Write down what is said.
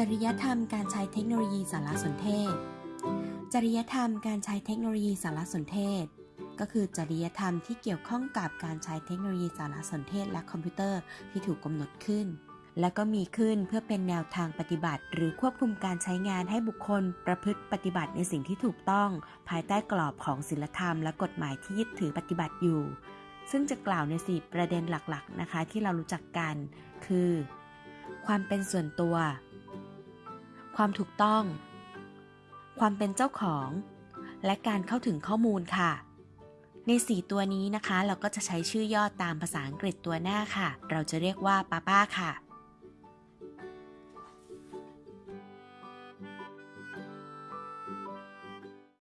จริยธรรมการใช้เทคโนโลยีสารสนเทศ จริยธรรมการใช้เทคโนโลยีสารสนเทศ ก็คือจริยธรรมที่เกี่ยวข้องกับการใช้เทคโนโลยีสารสนเทศและคอมพิวเตอร์ที่ถูกกำหนดขึ้น และก็มีขึ้นเพื่อเป็นแนวทางปฏิบัติ หรือควบคุมการใช้งานให้บุคคลประพฤติปฏิบัติในสิ่งที่ถูกต้อง ภายใต้กรอบของศีลธรรมและกฎหมายที่ยึดถือปฏิบัติอยู่ ซึ่งจะกล่าวในสี่ประเด็นหลักๆนะคะที่เรารู้จักกัน คือ ความเป็นส่วนตัว ความถูกต้อง ความเป็นเจ้าของ และการเข้าถึงข้อมูลค่ะ ใน 4 ตัวนี้นะคะ เราก็จะใช้ชื่อย่อตามภาษาอังกฤษตัวหน้าค่ะ เราจะเรียกว่าป้าป้าค่ะ